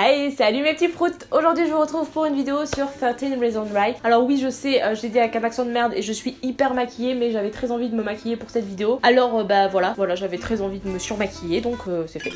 Hey, salut mes petits proutes Aujourd'hui je vous retrouve pour une vidéo sur 13 Reasons Why. Alors oui je sais, euh, j'ai dit avec un accent de merde et je suis hyper maquillée mais j'avais très envie de me maquiller pour cette vidéo. Alors euh, bah voilà, voilà j'avais très envie de me surmaquiller donc euh, c'est fait.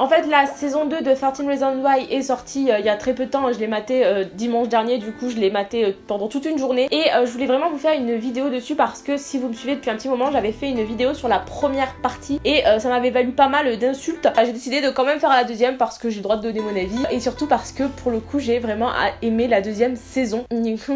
En fait, la saison 2 de 13 Reasons Why est sortie euh, il y a très peu de temps. Je l'ai maté euh, dimanche dernier, du coup, je l'ai maté euh, pendant toute une journée. Et je voulais vraiment vous faire une vidéo dessus parce que si vous me suivez depuis un petit moment, j'avais fait une vidéo sur la première partie et ça m'avait valu pas mal d'insultes. J'ai décidé de quand même faire la deuxième parce que j'ai le droit de donner mon avis et surtout parce que pour le coup, j'ai vraiment aimé la deuxième saison.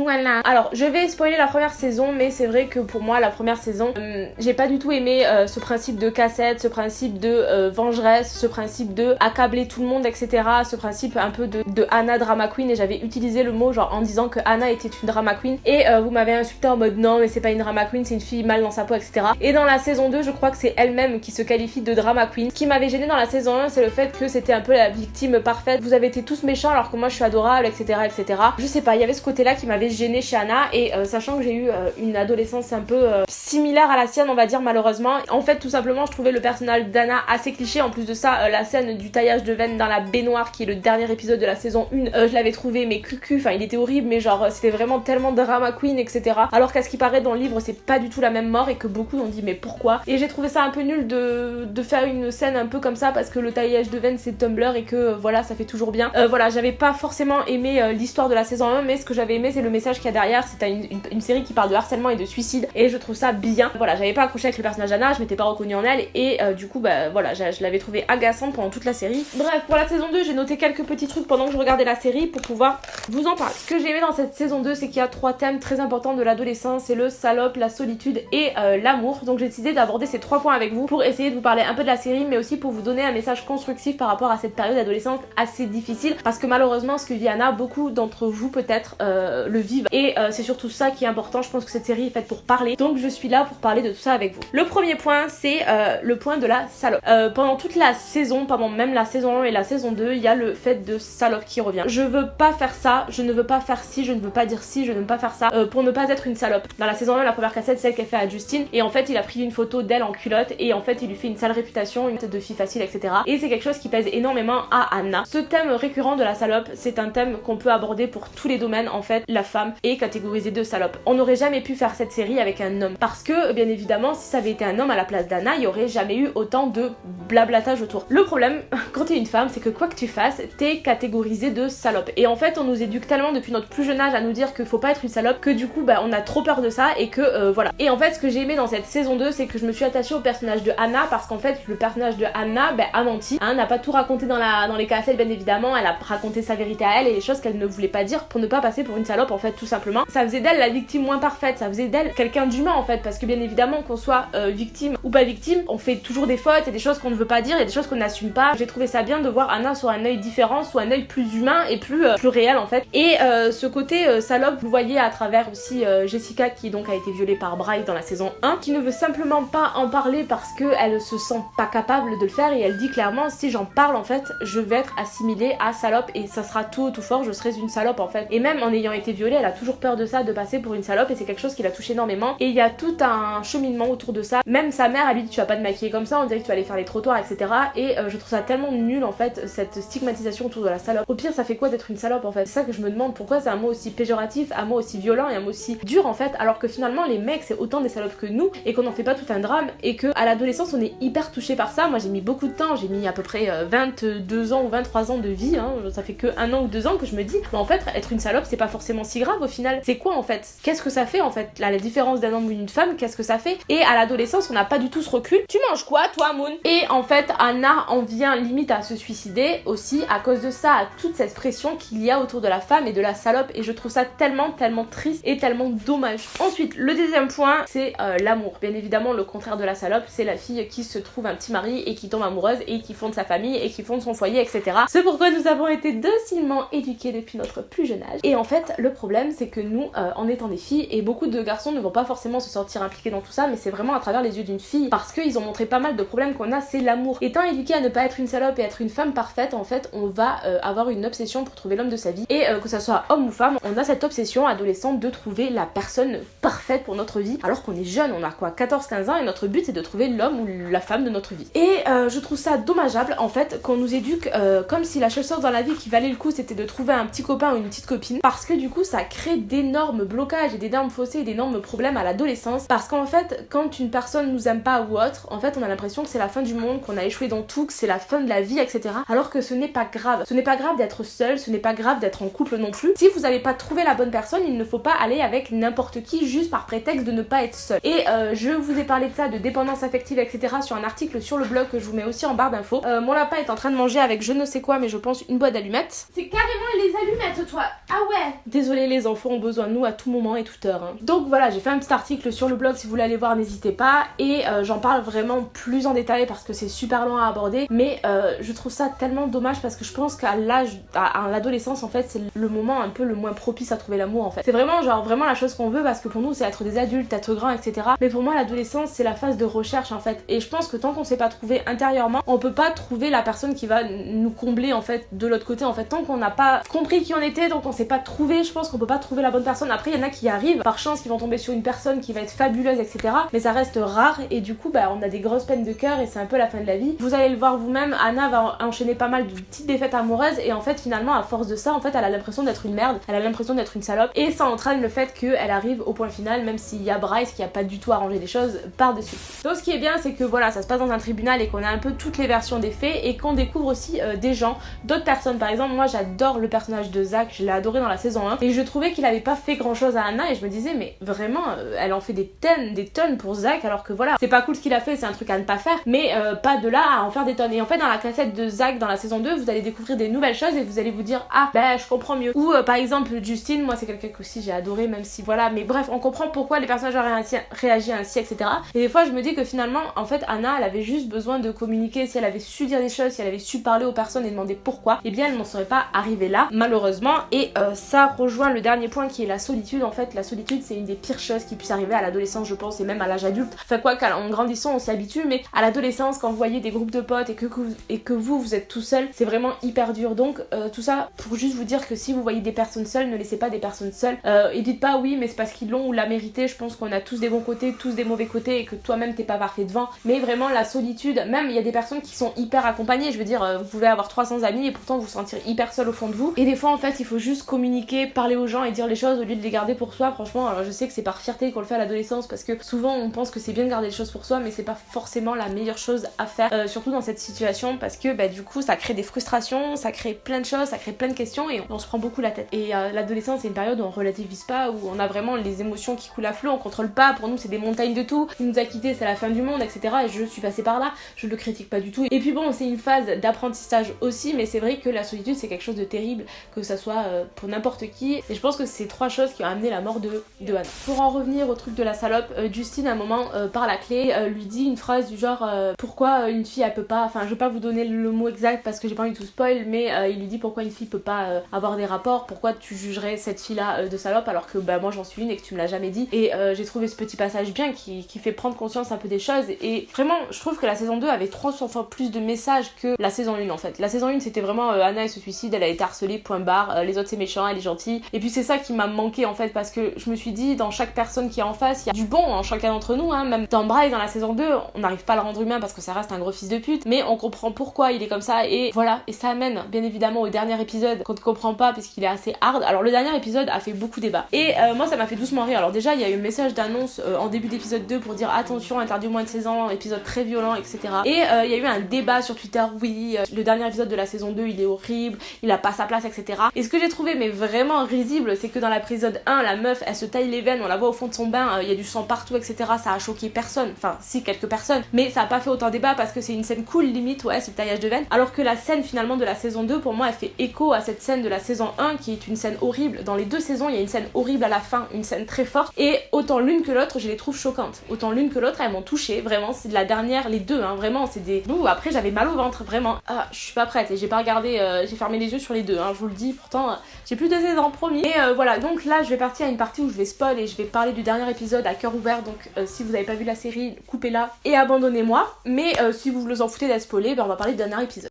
Voilà. Alors, je vais spoiler la première saison, mais c'est vrai que pour moi, la première saison, j'ai pas du tout aimé ce principe de cassette, ce principe de vengeresse, ce principe de accabler tout le monde, etc. Ce principe un peu de, de Anna drama queen et j'avais utilisé le mot genre en disant que Anna était une drama queen et euh, vous m'avez insulté en mode non mais c'est pas une drama queen, c'est une fille mal dans sa peau, etc. Et dans la saison 2, je crois que c'est elle-même qui se qualifie de drama queen. Ce qui m'avait gêné dans la saison 1, c'est le fait que c'était un peu la victime parfaite. Vous avez été tous méchants alors que moi je suis adorable, etc. etc. Je sais pas, il y avait ce côté-là qui m'avait gêné chez Anna et euh, sachant que j'ai eu euh, une adolescence un peu similaire à la sienne, on va dire malheureusement. En fait, tout simplement, je trouvais le personnage d'Anna assez cliché. En plus de ça, la du taillage de veine dans la baignoire qui est le dernier épisode de la saison 1 euh, je l'avais trouvé mais cucu enfin il était horrible mais genre c'était vraiment tellement drama queen etc alors qu'à ce qui paraît dans le livre c'est pas du tout la même mort et que beaucoup ont dit mais pourquoi? Et j'ai trouvé ça un peu nul de, de, faire une scène un peu comme ça parce que le taillage de veine c'est Tumblr et que euh, voilà ça fait toujours bien. Euh, voilà j'avais pas forcément aimé l'histoire de la saison 1 mais ce que j'avais aimé c'est le message qu'il y a derrière. C'est une, série qui parle de harcèlement et de suicide et je trouve ça bien. Voilà j'avais pas accroché avec le personnage d'Anna je m'étais pas reconnue en elle et du coup bah voilà je, je l'avais trouvé agaçante pendant toute la série Bref, pour la saison 2, j'ai noté quelques petits trucs pendant que je regardais la série pour pouvoir vous en parler. Ce que j'ai aimé dans cette saison 2, c'est qu'il y a trois thèmes très importants de l'adolescence, c'est le salope, la solitude et euh, l'amour. Donc j'ai décidé d'aborder ces trois points avec vous pour essayer de vous parler un peu de la série, mais aussi pour vous donner un message constructif par rapport à cette période adolescente assez difficile, parce que malheureusement, ce que vit Anna, beaucoup d'entre vous peut-être euh, le vivent. Et euh, c'est surtout ça qui est important, je pense que cette série est faite pour parler, donc je suis là pour parler de tout ça avec vous. Le premier point, c'est le point de la salope. pendant toute la saison, même la saison 1 et la saison 2, il y a le fait de salope qui revient. Je veux pas faire ça, je ne veux pas faire ci, je ne veux pas dire ci, je ne veux pas faire ça euh, pour ne pas être une salope. Dans la saison 1, la première cassette, celle qu'elle fait à Justine, et en fait, il a pris une photo d'elle en culotte, et en fait, il lui fait une sale réputation, une tête de fille facile, etc. Et c'est quelque chose qui pèse énormément à Anna. Ce thème récurrent de la salope, c'est un thème qu'on peut aborder pour tous les domaines, en fait, la femme est catégorisée de salope. On n'aurait jamais pu faire cette série avec un homme, parce que, bien évidemment, si ça avait été un homme à la place d'Anna, il y aurait jamais eu autant de blablatage autour. Le problème, quand t'es une femme, c'est que quoi que tu fasses, t'es catégorisé de salope. Et en fait, on nous éduque tellement depuis notre plus jeune âge à nous dire qu'il faut pas être une salope que du coup, bah, on a trop peur de ça et que euh, voilà. Et en fait, ce que j'ai aimé dans cette saison 2, c'est que je me suis attachée au personnage de Anna parce qu'en fait, le personnage de Anna bah, a menti. Hein, n'a pas tout raconté dans, la, dans les cassettes, bien évidemment. Elle a raconté sa vérité à elle et les choses qu'elle ne voulait pas dire pour ne pas passer pour une salope, en fait, tout simplement. Ça faisait d'elle la victime moins parfaite, ça faisait d'elle quelqu'un d'humain, en fait, parce que bien évidemment, qu'on soit euh, victime ou pas victime, on fait toujours des fautes, et des choses qu'on ne veut pas dire, et des choses qu'on n'assume J'ai trouvé ça bien de voir Anna sur un œil différent, soit un œil plus humain et plus, euh, plus réel en fait. Et euh, ce côté euh, salope, vous voyez à travers aussi Jessica qui donc a été violée par Bryce dans la saison 1, qui ne veut simplement pas en parler parce qu'elle se sent pas capable de le faire et elle dit clairement si j'en parle en fait je vais être assimilée à salope et ça sera tout tout fort je serai une salope en fait. Et même en ayant été violée elle a toujours peur de ça, de passer pour une salope et c'est quelque chose qui la touche énormément et il y a tout un cheminement autour de ça. Même sa mère elle lui dit tu vas pas te maquiller comme ça, on dirait que tu vas aller faire les trottoirs etc. Et je trouve ça tellement nul en fait cette stigmatisation autour de la salope. Au pire ça fait quoi d'être une salope en fait? C'est ça que je me demande pourquoi c'est un mot aussi péjoratif, un mot aussi violent et un mot aussi dur en fait, alors que finalement les mecs c'est autant des salopes que nous et qu'on n'en fait pas tout un drame et que à l'adolescence on est hyper touché par ça. Moi j'ai mis beaucoup de temps, j'ai mis à peu près 22 euh, ans ou 23 ans de vie, hein. ça fait que un an ou deux ans que je me dis, mais en fait être une salope c'est pas forcément si grave au final. C'est quoi en fait? Qu'est-ce que ça fait en fait la différence d'un homme ou d'une femme, qu'est-ce que ça fait? Et à l'adolescence on n'a pas du tout ce recul. Tu manges quoi toi Moon? Et en fait Anna en limite à se suicider aussi à cause de ça, à toute cette pression qu'il y a autour de la femme et de la salope et je trouve ça tellement tellement triste et tellement dommage. Ensuite, le deuxième point, c'est euh, l'amour. Bien évidemment, le contraire de la salope, c'est la fille qui se trouve un petit mari et qui tombe amoureuse et qui fonde sa famille et qui fonde son foyer, etc. C'est pourquoi nous avons été docilement éduqués depuis notre plus jeune âge. Et en fait, le problème, c'est que nous, euh, en étant des filles, et beaucoup de garçons ne vont pas forcément se sentir impliqués dans tout ça, mais c'est vraiment à travers les yeux d'une fille, parce qu'ils ont montré pas mal de problèmes qu'on a, c'est l'amour. Étant éduqué à ne pas être une salope et être une femme parfaite, en fait, on va euh, avoir une obsession pour trouver l'homme de sa vie et que ça soit homme ou femme, on a cette obsession adolescente de trouver la personne parfaite pour notre vie alors qu'on est jeune, on a quoi 14-15 ans et notre but c'est de trouver l'homme ou la femme de notre vie. Et je trouve ça dommageable en fait qu'on nous éduque comme si la seule chose dans la vie qui valait le coup c'était de trouver un petit copain ou une petite copine parce que du coup ça crée d'énormes blocages et d'énormes fossés et d'énormes problèmes à l'adolescence parce qu'en fait quand une personne nous aime pas ou autre en fait on a l'impression que c'est la fin du monde, qu'on a échoué dans tout, que c'est la fin de la vie etc. Alors que ce n'est pas grave. Ce n'est pas grave d'être seul, ce n'est pas grave d'être en couple non plus. Si vous n'avez pas trouvé la bonne personne, il ne faut pas aller avec n'importe qui juste par prétexte de ne pas être seul. Et euh, je vous ai parlé de ça, de dépendance affective etc. sur un article sur le blog que je vous mets aussi en barre d'infos. Euh, mon lapin est en train de manger avec je ne sais quoi mais je pense une boîte d'allumettes. C'est carrément les allumettes toi Ah ouais Désolé les enfants ont besoin de nous à tout moment et toute heure. Hein. Donc voilà j'ai fait un petit article sur le blog si vous voulez aller voir n'hésitez pas et euh, j'en parle vraiment plus en détail parce que c'est super long à aborder mais je trouve ça tellement dommage parce que je pense qu'à l'âge, à, l'adolescence en fait c'est le moment un peu le moins propice à trouver l'amour en fait. C'est vraiment genre vraiment la chose qu'on veut parce que pour nous c'est être des adultes, être grand etc. Mais pour moi l'adolescence c'est la phase de recherche en fait. Et je pense que tant qu'on s'est pas trouvé intérieurement on peut pas trouver la personne qui va nous combler en fait de l'autre côté en fait. Tant qu'on n'a pas compris qui on était tant qu'on s'est pas trouvé je pense qu'on peut pas trouver la bonne personne. Après il y en a qui arrivent par chance qui vont tomber sur une personne qui va être fabuleuse etc mais ça reste rare et du coup bah on a des grosses peines de cœur et c'est un peu la fin de la vie. Vous allez le voir vous-même Anna va enchaîner pas mal de petites défaites amoureuses et en fait finalement à force de ça en fait elle a l'impression d'être une merde elle a l'impression d'être une salope et ça entraîne le fait qu'elle arrive au point final même s'il y a Bryce qui a pas du tout arrangé les choses par dessus donc ce qui est bien c'est que voilà ça se passe dans un tribunal et qu'on a un peu toutes les versions des faits et qu'on découvre aussi euh, des gens d'autres personnes. Par exemple moi j'adore le personnage de Zach je l'ai adoré dans la saison 1 et je trouvais qu'il avait pas fait grand chose à Anna et je me disais mais vraiment euh, elle en fait des tonnes des tonnes pour Zach alors que voilà c'est pas cool ce qu'il a fait c'est un truc à ne pas faire mais euh, pas de là à en faire des tonnes et en fait dans la cassette de Zach dans la saison 2 vous allez découvrir des nouvelles choses et vous allez vous dire ah ben je comprends mieux ou par exemple Justine moi c'est quelqu'un que aussi j'ai adoré même si voilà mais bref on comprend pourquoi les personnages ont réagi ainsi etc et des fois je me dis que finalement en fait Anna elle avait juste besoin de communiquer. Si elle avait su dire des choses si elle avait su parler aux personnes et demander pourquoi eh bien elle n'en serait pas arrivée là malheureusement. Et euh, ça rejoint le dernier point qui est la solitude. En fait la solitude c'est une des pires choses qui puisse arriver à l'adolescence je pense et même à l'âge adulte. Enfin quoi qu'en grandissant on s'y habitue mais à l'adolescence quand vous voyez des groupes de potes et que, et que vous vous êtes tout seul c'est vraiment hyper dur. Donc euh, tout ça pour juste vous dire que si vous voyez des personnes seules ne laissez pas des personnes seules. Euh, et dites pas oui mais c'est parce qu'ils l'ont ou l'a mérité. Je pense qu'on a tous des bons côtés tous des mauvais côtés et que toi-même t'es pas parfait devant. Mais vraiment la solitude même il y a des personnes qui sont hyper accompagnées. Je veux dire vous pouvez avoir 300 amis et pourtant vous sentir hyper seul au fond de vous. Et des fois en fait il faut juste communiquer parler aux gens et dire les choses au lieu de les garder pour soi. Franchement alors je sais que c'est par fierté qu'on le fait à l'adolescence parce que souvent on pense que c'est bien de garder les choses pour soi mais c'est pas forcément la meilleure chose à faire euh, surtout dans cette situation parce que bah, du coup ça crée des frustrations ça crée plein de choses ça crée plein de questions et on, se prend beaucoup la tête. Et euh, l'adolescence c'est une période où on relativise pas où on a vraiment les émotions qui coulent à flot on contrôle pas. Pour nous c'est des montagnes de tout. Il nous a quitté c'est la fin du monde etc et je suis passée par là. Je le critique pas du tout. Et puis bon c'est une phase d'apprentissage aussi mais c'est vrai que la solitude c'est quelque chose de terrible que ça soit euh, pour n'importe qui. Et je pense que c'est trois choses qui ont amené la mort de, de Anna. Pour en revenir au truc de la salope, euh, Justine à un moment par la clé lui dit une phrase du genre pourquoi une fille elle peut pas, je vais pas vous donner le mot exact parce que j'ai pas envie de tout spoil mais il lui dit pourquoi une fille peut pas avoir des rapports, pourquoi tu jugerais cette fille là de salope alors que bah moi j'en suis une et que tu me l'as jamais dit et j'ai trouvé ce petit passage bien qui, qui, fait prendre conscience un peu des choses et vraiment je trouve que la saison 2 avait 300 fois plus de messages que la saison 1 en fait. La saison 1 c'était vraiment Anna elle se suicide, elle a été harcelée, point barre, les autres c'est méchant, elle est gentille et puis c'est ça qui m'a manqué en fait parce que je me suis dit dans chaque personne qui est en face, il y a du bon en chacun d'entre nous, hein. même dans Bryce dans la saison 2, on n'arrive pas à le rendre humain parce que ça reste un gros fils de pute, mais comprend pourquoi il est comme ça et voilà, et ça amène bien évidemment au dernier épisode qu'on ne comprend pas puisqu'il est assez hard. Alors le dernier épisode a fait beaucoup débat et euh, moi ça m'a fait doucement rire. Alors déjà il y a eu un message d'annonce euh, en début d'épisode 2 pour dire attention interdit au moins de 16 ans, épisode très violent etc. Et euh, il y a eu un débat sur Twitter, oui, le dernier épisode de la saison 2 il est horrible, il a pas sa place etc. Et ce que j'ai trouvé mais vraiment risible c'est que dans l'épisode 1 la meuf elle se taille les veines, on la voit au fond de son bain, il y a du sang partout etc. Ça a choqué personne, enfin si quelques personnes, mais ça a pas fait autant débat parce que c'est une scène cool ouais c'est le taillage de veines. Alors que la scène finalement de la saison 2 pour moi elle fait écho à cette scène de la saison 1 qui est une scène horrible. Dans les deux saisons il y a une scène horrible à la fin, une scène très forte et autant l'une que l'autre je les trouve choquantes. Autant l'une que l'autre elles m'ont touché, vraiment c'est de la dernière, les deux hein, vraiment c'est des... Ouh, après j'avais mal au ventre vraiment. Ah je suis pas prête et j'ai pas regardé, euh, j'ai fermé les yeux sur les deux, hein, je vous le dis pourtant euh, j'ai plus de saison promis. Et euh, voilà donc là je vais partir à une partie où je vais spoil et je vais parler du dernier épisode à cœur ouvert donc si vous n'avez pas vu la série coupez-la et abandonnez-moi. Mais si vous vous en foutez d'être spoilé, ben on va parler du dernier épisode.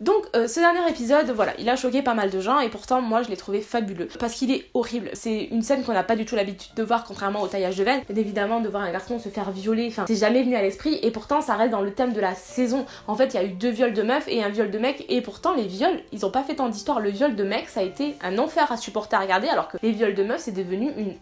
Donc euh, ce dernier épisode, voilà, il a choqué pas mal de gens et pourtant moi je l'ai trouvé fabuleux parce qu'il est horrible. C'est une scène qu'on n'a pas du tout l'habitude de voir contrairement au taillage de veine. évidemment de voir un garçon se faire violer, enfin c'est jamais venu à l'esprit et pourtant ça reste dans le thème de la saison. En fait il y a eu deux viols de meufs et un viol de mec et pourtant les viols ils ont pas fait tant d'histoire. Le viol de mec ça a été un enfer à supporter à regarder alors que les viols de meufs c'est devenu une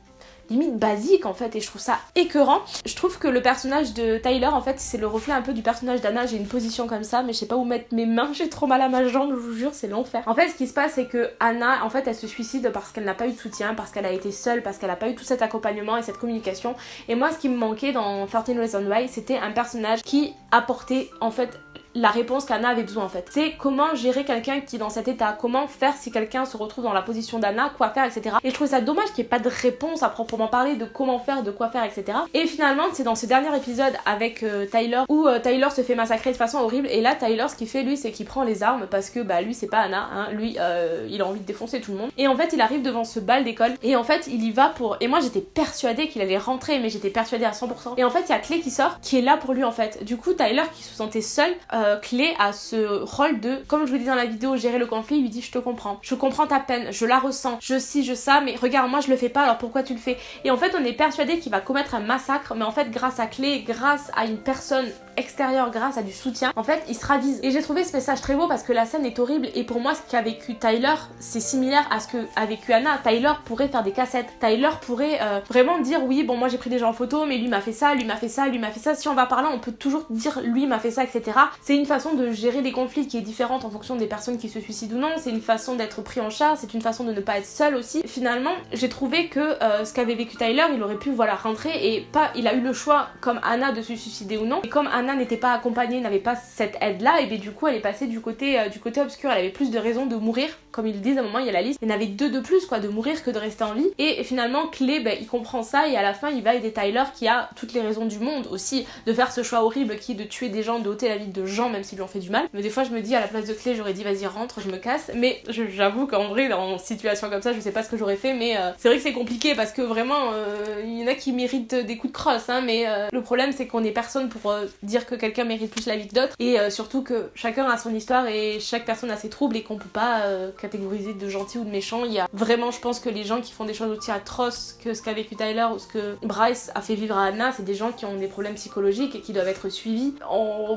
limite basique en fait et je trouve ça écœurant. Je trouve que le personnage de Tyler en fait c'est le reflet un peu du personnage d'Anna. J'ai une position comme ça mais je sais pas où mettre mes mains, j'ai trop mal à ma jambe, je vous jure c'est l'enfer. En fait ce qui se passe c'est que Anna en fait elle se suicide parce qu'elle n'a pas eu de soutien, parce qu'elle a été seule, parce qu'elle a pas eu tout cet accompagnement et cette communication. Et moi ce qui me manquait dans 13 Reasons Why c'était un personnage qui apportait en fait la réponse qu'Anna avait besoin en fait. C'est comment gérer quelqu'un qui est dans cet état, comment faire si quelqu'un se retrouve dans la position d'Anna, quoi faire, etc. Et je trouve ça dommage qu'il n'y ait pas de réponse à proprement parler de comment faire, de quoi faire, etc. Et finalement, c'est dans ce dernier épisode avec euh, Tyler où euh, Tyler se fait massacrer de façon horrible. Et là, Tyler, ce qu'il fait lui, c'est qu'il prend les armes parce que bah lui, c'est pas Anna, hein. lui, euh, il a envie de défoncer tout le monde. Et en fait, il arrive devant ce bal d'école et en fait, il y va pour. Et moi, j'étais persuadée qu'il allait rentrer, mais j'étais persuadée à 100%. Et en fait, il y a Clé qui sort, qui est là pour lui en fait. Du coup, Tyler qui se sentait seul, Clé a ce rôle de, comme je vous dis dans la vidéo, gérer le conflit, il lui dit je te comprends, je comprends ta peine, je la ressens, je si, je ça, mais regarde, moi je le fais pas, alors pourquoi tu le fais? Et en fait, on est persuadé qu'il va commettre un massacre, mais en fait, grâce à Clé, grâce à une personne extérieure, grâce à du soutien, en fait, il se ravise. Et j'ai trouvé ce message très beau parce que la scène est horrible, et pour moi, ce qu'a vécu Tyler, c'est similaire à ce qu'a vécu Anna. Tyler pourrait faire des cassettes, Tyler pourrait euh, vraiment dire oui, bon, moi j'ai pris des gens en photo, mais lui m'a fait ça, lui m'a fait ça, lui m'a fait ça. Si on va par là, on peut toujours dire lui m'a fait ça, etc. C'est une façon de gérer des conflits qui est différente en fonction des personnes qui se suicident ou non, c'est une façon d'être pris en charge, c'est une façon de ne pas être seul aussi. Finalement, j'ai trouvé que euh, ce qu'avait vécu Tyler, il aurait pu voilà rentrer et pas, il a eu le choix comme Anna de se suicider ou non. Et comme Anna n'était pas accompagnée, n'avait pas cette aide là, et bien du coup elle est passée du côté euh, du côté obscur, elle avait plus de raisons de mourir, comme ils disent à un moment il y a la liste, y en avait deux de plus quoi, de mourir que de rester en vie. Et finalement Clé, ben, il comprend ça et à la fin il va aider Tyler qui a toutes les raisons du monde aussi de faire ce choix horrible qui est de tuer des gens, de ôter la vie de gens même s'ils lui ont fait du mal. Mais des fois je me dis à la place de clé j'aurais dit vas-y rentre, je me casse. Mais j'avoue qu'en vrai dans une situation comme ça je sais pas ce que j'aurais fait mais euh, c'est vrai que c'est compliqué parce que vraiment euh, il y en a qui méritent des coups de crosse hein, mais euh, le problème c'est qu'on est personne pour dire que quelqu'un mérite plus la vie que d'autres et surtout que chacun a son histoire et chaque personne a ses troubles et qu'on peut pas catégoriser de gentil ou de méchant. Il y a vraiment je pense que les gens qui font des choses aussi atroces que ce qu'a vécu Tyler ou ce que Bryce a fait vivre à Anna c'est des gens qui ont des problèmes psychologiques et qui doivent être suivis.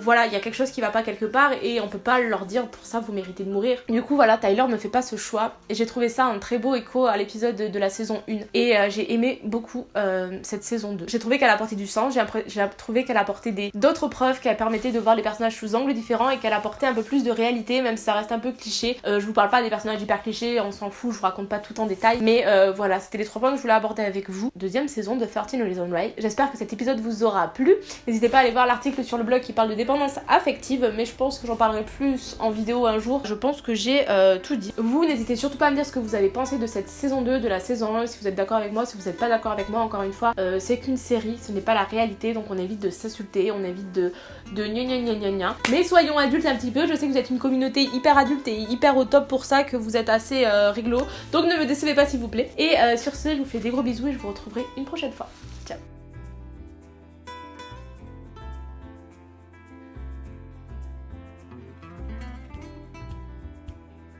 voilà il y a quelque chose qui va pas quelque part et on peut pas leur dire pour ça vous méritez de mourir. Du coup voilà, Tyler ne fait pas ce choix et j'ai trouvé ça un très beau écho à l'épisode de, la saison 1 et euh, j'ai aimé beaucoup euh, cette saison 2. J'ai trouvé qu'elle apportait du sens, j'ai trouvé qu'elle apportait d'autres preuves, qu'elle permettait de voir les personnages sous angles différents et qu'elle apportait un peu plus de réalité même si ça reste un peu cliché. Euh, je vous parle pas des personnages hyper clichés, on s'en fout, je vous raconte pas tout en détail mais voilà, c'était les trois points que je voulais aborder avec vous. Deuxième saison de 13 Reasons Why. J'espère que cet épisode vous aura plu. N'hésitez pas à aller voir l'article sur le blog qui parle de dépendance affective mais je pense que j'en parlerai plus en vidéo un jour. Je pense que j'ai euh, tout dit. Vous n'hésitez surtout pas à me dire ce que vous avez pensé de cette saison 2, de la saison 1, si vous êtes d'accord avec moi, si vous n'êtes pas d'accord avec moi, encore une fois, euh, c'est qu'une série, ce n'est pas la réalité, donc on évite de s'insulter, on évite de de gna gna gna gna gna. Mais soyons adultes un petit peu, je sais que vous êtes une communauté hyper adulte et hyper au top pour ça, que vous êtes assez euh, réglo, donc ne me décevez pas s'il vous plaît. Et sur ce, je vous fais des gros bisous et je vous retrouverai une prochaine fois.